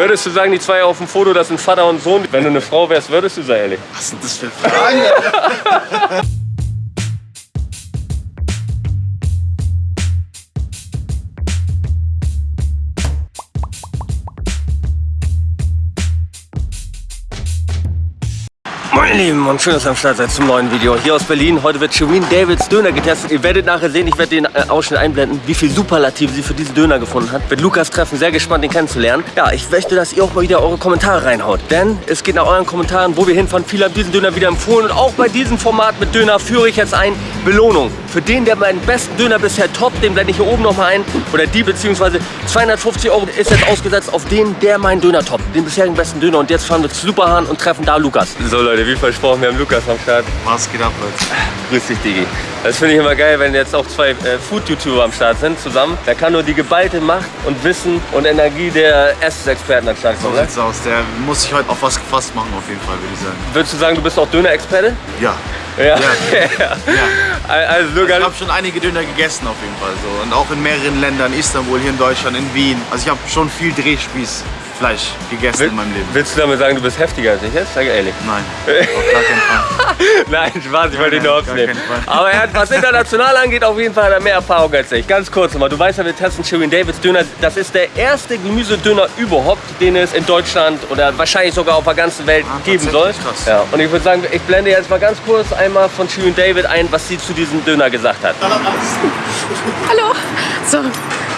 Würdest du sagen, die zwei auf dem Foto, das sind Vater und Sohn? Wenn du eine Frau wärst, würdest du sagen, ehrlich? Was sind das für Fragen? Moin Lieben und schön, dass ihr am Start seid zum neuen Video. Hier aus Berlin. Heute wird Shirin Davids Döner getestet. Ihr werdet nachher sehen, ich werde den äh, Ausschnitt einblenden, wie viel Superlative sie für diesen Döner gefunden hat. Wird Lukas treffen, sehr gespannt, den kennenzulernen. Ja, ich möchte, dass ihr auch mal wieder eure Kommentare reinhaut. Denn es geht nach euren Kommentaren, wo wir hinfahren. Viele haben diesen Döner wieder empfohlen. Und auch bei diesem Format mit Döner führe ich jetzt ein Belohnung. Für den, der meinen besten Döner bisher toppt, den blende ich hier oben nochmal ein. Oder die, beziehungsweise 250 Euro ist jetzt ausgesetzt auf den, der meinen Döner toppt. Den bisherigen besten Döner. Und jetzt fahren wir zu Superhahn und treffen da Lukas. So Leute, wie versprochen, wir haben Lukas am Start. Was geht ab, Leute? Grüß dich, Digi. Das finde ich immer geil, wenn jetzt auch zwei äh, Food-YouTuber am Start sind zusammen. Da kann nur die geballte Macht und Wissen und Energie der Essensexperten am Start So kommen. ne? sieht's aus. Der muss sich heute auf was gefasst machen, auf jeden Fall, würde ich sagen. Würdest du sagen, du bist auch Döner-Experte? Ja. Ja. Ja. Also Also ich habe schon einige Döner gegessen, auf jeden Fall. So. Und auch in mehreren Ländern, Istanbul, hier in Deutschland, in Wien. Also ich habe schon viel Drehspießfleisch gegessen in meinem Leben. willst du damit sagen, du bist heftiger als ich jetzt? Sag ehrlich. Nein, auf gar keinen Fall. Nein, Spaß, ich wollte ihn nur aufnehmen. Aber er hat, was international angeht, auf jeden Fall hat er mehr Erfahrung als ich. Ganz kurz nochmal, du weißt ja, wir testen Shirin Davids Döner. Das ist der erste Gemüsedöner überhaupt, den es in Deutschland oder wahrscheinlich sogar auf der ganzen Welt Ah, geben soll. krass. Ja, und ich würde sagen, ich blende jetzt mal ganz kurz einmal von Shirin David ein, was sie zu diesem Döner gesagt hat. Hallo! So,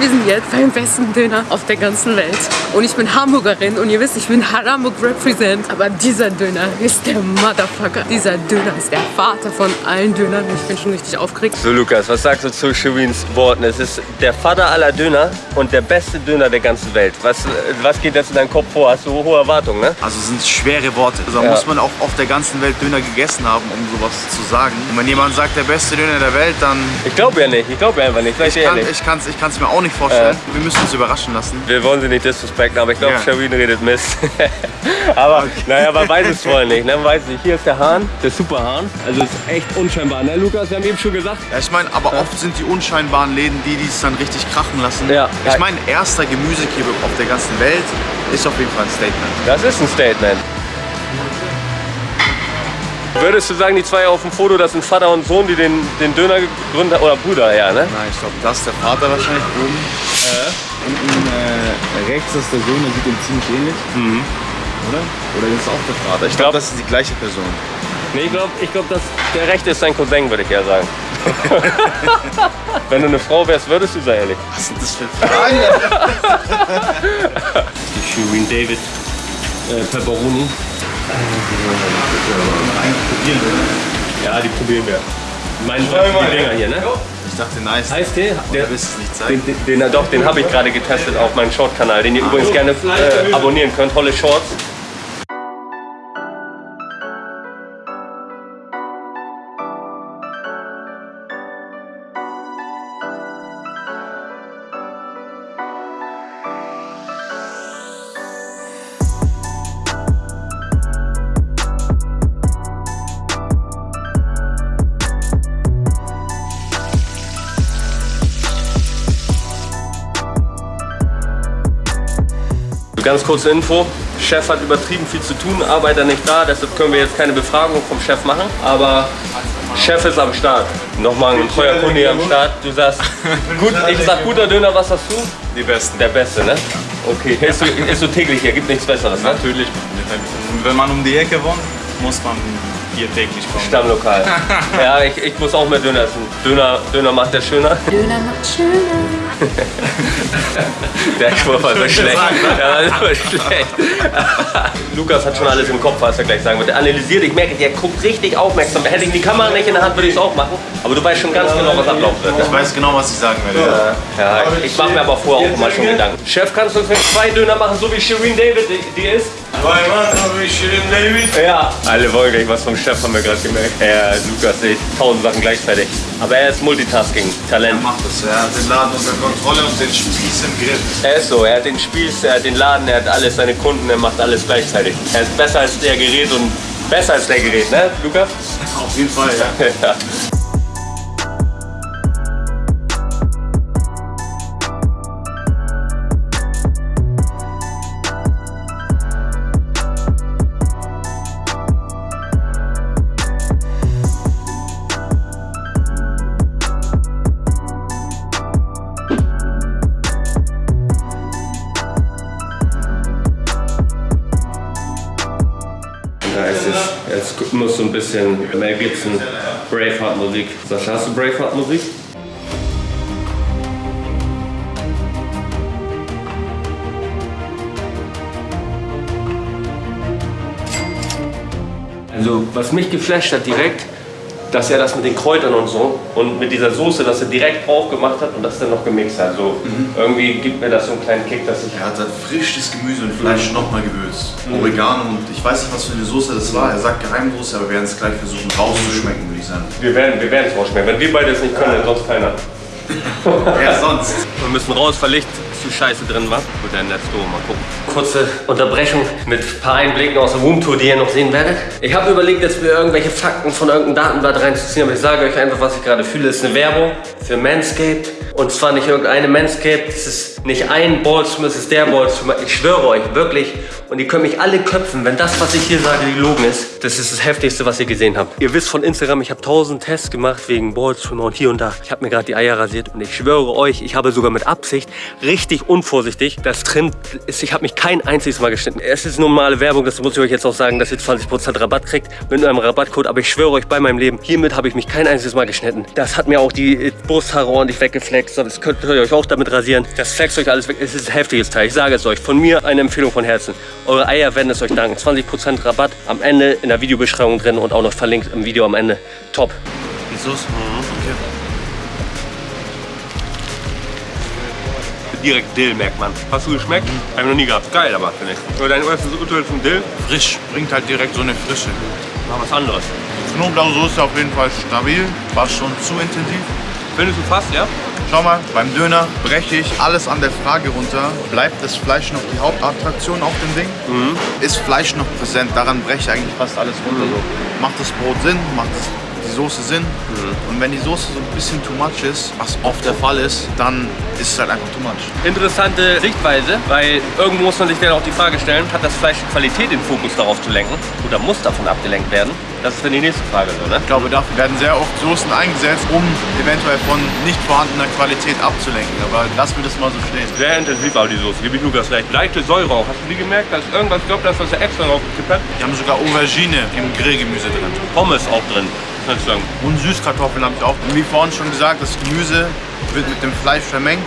wir sind jetzt beim besten Döner auf der ganzen Welt. Und ich bin Hamburgerin und ihr wisst, ich bin Hamburg Represent. Aber dieser Döner ist der Motherfucker. Dieser Döner ist der Vater von allen Dönern. Ich bin schon richtig aufgeregt. So Lukas, was sagst du zu Shirins Worten? Es ist der Vater aller Döner und der beste Döner der ganzen Welt. Was, was geht jetzt in deinem Kopf vor? Hast du hohe Erwartungen, ne? Also sind schwere Worte. Also Ja. muss man auch auf der ganzen Welt Döner gegessen haben, um sowas zu sagen. Und wenn jemand sagt, der beste Döner der Welt, dann Ich glaube ja nicht, ich glaube einfach nicht, ich ich kann ehrlich. ich kann's, ich kann's mir auch nicht vorstellen. Wir müssen uns überraschen lassen. Wir wollen sie nicht disrespekten, aber ich glaube, Ja. Shirin redet Mist. aber naja, man weiß es vorher nicht. Ne? Man weiß nicht. Hier ist der Hahn, der Superhahn. Also ist echt unscheinbar, ne Lukas? Wir haben eben schon gesagt. Ja, ich meine, aber oft sind die unscheinbaren Läden die, die es dann richtig krachen lassen. Ja. Ich meine, erster Gemüsekebab auf der ganzen Welt ist auf jeden Fall ein Statement. Das ist ein Statement. Würdest du sagen, die zwei auf dem Foto, das sind Vater und Sohn, die den, den Döner gegründet haben? Oder Bruder, ja, ne? Nein, ich glaube, das ist der Vater wahrscheinlich oben. Unten äh, rechts ist der Sohn, der sieht ihm ziemlich ähnlich. Oder? Oder ist es auch der Vater? Ich glaub- glaube, das ist die gleiche Person. Nee, ich glaube, ich glaub, dass der rechte ist dein Cousin, würde ich eher sagen. Wenn du eine Frau wärst, würdest du sagen, ehrlich. Was sind das für Fragen? Die Shirin David äh, Pepperoni. Ja, die probieren wir. Meine die Dinger hier, ne? Ich dachte, nice. Eistee? Der, den, den, den, doch, den habe ich gerade getestet auf meinem Short-Kanal, den ihr übrigens gerne äh, abonnieren könnt. Tolle Shorts. Ganz kurze Info. Chef hat übertrieben viel zu tun, Arbeiter nicht da, deshalb können wir jetzt keine Befragung vom Chef machen. Aber Chef ist am Start. Nochmal ein treuer Kunde am Start. Du sagst, gut, ich sag guter Döner, was hast du? Die besten. Der Beste, ne? Okay, ist so, ist so täglich hier, gibt nichts Besseres, ne? Natürlich. Wenn man um die Ecke wohnt, muss man hier täglich kommen. Stammlokal. Ja, ich, ich muss auch mehr Döner essen. Döner, Döner macht der schöner. Döner macht schöner. Der Spruch war so schlecht. Der war so schlecht. Lukas hat schon alles im Kopf, was er gleich sagen wird. Der analysiert, ich merke, der guckt richtig aufmerksam. Hätte ich die Kamera nicht in der Hand, würde ich es auch machen. Aber du weißt schon ganz genau, was ablaufen wird. Ich weiß genau, was ich sagen werde. Ja, ich mache mir aber vorher auch immer schon Gedanken. Chef, kannst du uns zwei Döner machen, so wie Shireen David die, die ist? Ja. Alle wollen gleich was vom Chef, haben wir gerade gemerkt. Ja, Lukas sieht tausend Sachen gleichzeitig. Aber er ist Multitasking-Talent. Macht das. Er hat den Laden unter Kontrolle und den Spieß im Griff. Er ist so, er hat den Spieß, er hat den Laden, er hat alles, seine Kunden, er macht alles gleichzeitig. Er ist besser als der Gerät und besser als der Gerät, ne, Lukas? Auf jeden Fall, ja. ja. Jetzt, ist, jetzt muss so ein bisschen Mel Gibson, Braveheart-Musik. Sascha, hast du Braveheart-Musik? Also, was mich geflasht hat direkt, dass er das mit den Kräutern und so und mit dieser Soße, dass er direkt drauf gemacht hat und das dann noch gemixt hat. So, irgendwie gibt mir das so einen kleinen Kick, dass ich Er hat dann frisches Gemüse und Fleisch nochmal gewürzt. Oregano und ich weiß nicht, was für eine Soße das war. Er sagt Geheimsoße, aber wir werden es gleich versuchen rauszuschmecken, würde ich sagen. Wir werden wir es rausschmecken. Wenn wir beide es nicht können, dann sonst keiner. Wer sonst? Wir müssen raus, weil Licht zu scheiße drin war. Gut, dann let's go, mal gucken. Kurze Unterbrechung mit ein paar Einblicken aus der Roomtour, die ihr noch sehen werdet. Ich habe überlegt, jetzt mir irgendwelche Fakten von irgendeinem Datenblatt reinzuziehen, aber ich sage euch einfach, was ich gerade fühle. Es ist eine Werbung für Manscaped. Und zwar nicht irgendeine Manscaped, es ist nicht ein Ballstream, es ist der Ballstream. Ich schwöre euch, wirklich. Und ihr könnt mich alle köpfen, wenn das, was ich hier sage, gelogen ist. Das ist das Heftigste, was ihr gesehen habt. Ihr wisst von Instagram, ich habe tausend Tests gemacht wegen Ballstreamer und hier und da. Ich habe mir gerade die Eier rasiert und ich schwöre euch, ich habe sogar mit Absicht, richtig unvorsichtig, das drin ist, ich habe mich kein einziges Mal geschnitten. Es ist normale Werbung, das muss ich euch jetzt auch sagen, dass ihr 20% Rabatt kriegt mit einem Rabattcode. Aber ich schwöre euch bei meinem Leben, hiermit habe ich mich kein einziges Mal geschnitten. Das hat mir auch die Brusthaare ordentlich weggeflext. Das könnt ihr euch auch damit rasieren. Das flext euch alles weg. Es ist ein heftiges Teil. Ich sage es euch. Von mir eine Empfehlung von Herzen. Eure Eier werden es euch danken. 20% Rabatt am Ende in der Videobeschreibung drin und auch noch verlinkt im Video am Ende. Top. Die Soße? Okay. Direkt Dill merkt man. Hast du geschmeckt? Hab ich noch nie gehabt. Geil aber, finde ich. Oder dein erstes Urteil zum Dill? Frisch. Bringt halt direkt so eine Frische. Mal was anderes. Knoblauchsoße auf jeden Fall stabil. War schon zu intensiv. Findest du fast, ja? Schau mal, beim Döner breche ich alles an der Frage runter. Bleibt das Fleisch noch die Hauptattraktion auf dem Ding? Ist Fleisch noch präsent? Daran breche ich eigentlich fast alles runter. So. Macht das Brot Sinn? Macht das die Soße Sinn? Und wenn die Soße so ein bisschen too much ist, was oft der Fall ist, dann ist es halt einfach too much. Interessante Sichtweise, weil irgendwo muss man sich dann auch die Frage stellen, hat das Fleisch die Qualität, den Fokus darauf zu lenken? Oder muss davon abgelenkt werden? Das ist dann die nächste Frage, so, ne? Ich glaube, dafür werden sehr oft Soßen eingesetzt, um eventuell von nicht vorhandener Qualität abzulenken. Aber lass mir das mal so stehen. Sehr intensiv auch die Soße, gebe ich Lukas recht. Leichte Säure auch. Hast du die gemerkt? Da ist irgendwas, ich glaube, das was extra draufgekippt hat. Wir haben sogar Aubergine im Grillgemüse drin. Pommes auch drin, muss ich sagen. Und Süßkartoffeln habe ich auch. Wie vorhin schon gesagt, das Gemüse wird mit dem Fleisch vermengt.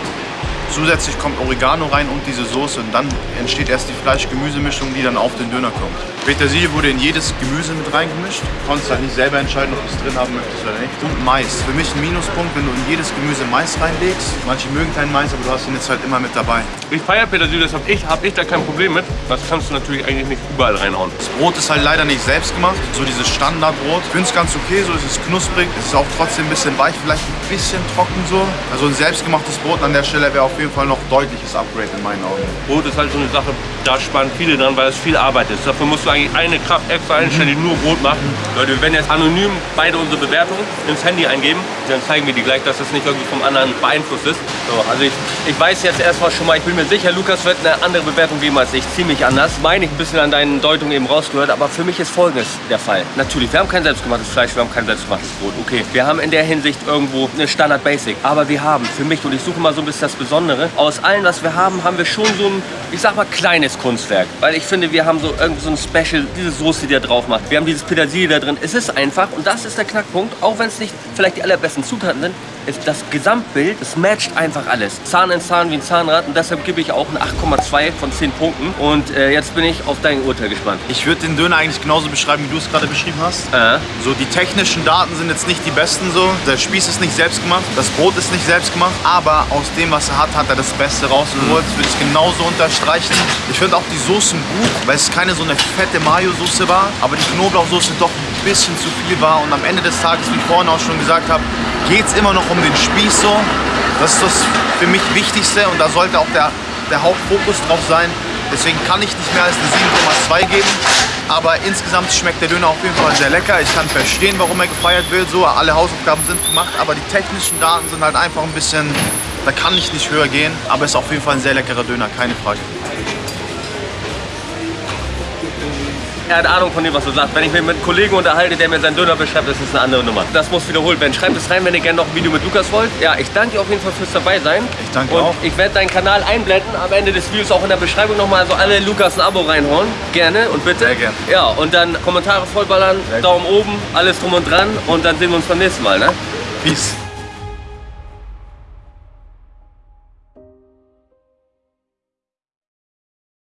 Zusätzlich kommt Oregano rein und diese Soße und dann entsteht erst die Fleisch-Gemüse-Mischung, die dann auf den Döner kommt. Petersilie wurde in jedes Gemüse mit reingemischt. Du konntest halt nicht selber entscheiden, ob du es drin haben möchtest oder nicht. Und Mais. Für mich ein Minuspunkt, wenn du in jedes Gemüse Mais reinlegst. Manche mögen keinen Mais, aber du hast ihn jetzt halt immer mit dabei. Ich feiere Petersilie, deshalb ich, habe ich da kein Problem mit. Das kannst du natürlich eigentlich nicht überall reinhauen. Das Brot ist halt leider nicht selbst gemacht. So dieses Standardbrot. Ich finde es ganz okay, so es ist knusprig. Es ist auch trotzdem ein bisschen weich, vielleicht ein bisschen trocken so. Also ein selbstgemachtes Brot an der Stelle wäre auf jeden Fall noch deutliches Upgrade in meinen Augen. Brot ist halt so eine Sache, da sparen viele dran, weil es viel Arbeit ist. Dafür musst du eigentlich eine Kraft extra einstellen, die nur Brot macht. Leute, wir werden jetzt anonym beide unsere Bewertungen ins Handy eingeben. Dann zeigen wir die gleich, dass das nicht irgendwie vom anderen beeinflusst ist. So, also ich, ich weiß jetzt erstmal schon mal, ich bin mir sicher, Lukas wird eine andere Bewertung geben als ich. Ziemlich anders. Meine ich ein bisschen an deinen Deutungen eben rausgehört, aber für mich ist folgendes der Fall. Natürlich, wir haben kein selbstgemachtes Fleisch, wir haben kein selbstgemachtes Brot. Okay, wir haben in der Hinsicht irgendwo eine Standard Basic. Aber wir haben für mich, und ich suche mal so ein bisschen das Besondere, aus allem, was wir haben, haben wir schon so ein, ich sag mal, kleines Kunstwerk. Weil ich finde, wir haben so irgend so ein Special, diese Soße, die da drauf macht. Wir haben dieses Petersilie da drin. Es ist einfach, und das ist der Knackpunkt, auch wenn es nicht vielleicht die allerbesten Zutaten sind, ist das Gesamtbild, es matcht einfach alles. Zahn in Zahn wie ein Zahnrad und deshalb gebe ich auch ein 8,2 von 10 Punkten. Und äh, jetzt bin ich auf dein Urteil gespannt. Ich würde den Döner eigentlich genauso beschreiben, wie du es gerade beschrieben hast. Äh, So, die technischen Daten sind jetzt nicht die besten so. Der Spieß ist nicht selbst gemacht, das Brot ist nicht selbst gemacht, aber aus dem, was er hat, hat er das Beste rausgeholt. Das würde ich genauso unterstreichen. Ich finde auch die Soßen gut, weil es keine so eine fette Mayo-Soße war, aber die Knoblauchsoße doch ein bisschen zu viel war. Und am Ende des Tages, wie ich vorhin auch schon gesagt habe, geht es immer noch um den Spieß so. Das ist das für mich Wichtigste und da sollte auch der, der Hauptfokus drauf sein. Deswegen kann ich nicht mehr als eine 7,2 geben. Aber insgesamt schmeckt der Döner auf jeden Fall sehr lecker. Ich kann verstehen, warum er gefeiert wird. So, alle Hausaufgaben sind gemacht, aber die technischen Daten sind halt einfach ein bisschen. Da kann ich nicht höher gehen. Aber es ist auf jeden Fall ein sehr leckerer Döner, keine Frage. Er hat Ahnung von dem, was du sagst. Wenn ich mich mit einem Kollegen unterhalte, der mir seinen Döner beschreibt, ist das eine andere Nummer. Das muss wiederholt werden. Schreibt es rein, wenn ihr gerne noch ein Video mit Lukas wollt. Ja, ich danke dir auf jeden Fall fürs dabei sein. Ich danke Und auch. ich werde deinen Kanal einblenden, am Ende des Videos auch in der Beschreibung nochmal, also alle Lukas ein Abo reinhauen. Gerne und bitte. Sehr gern. Ja, und dann Kommentare vollballern, Daumen oben, alles drum und dran und dann sehen wir uns beim nächsten Mal, ne? Peace.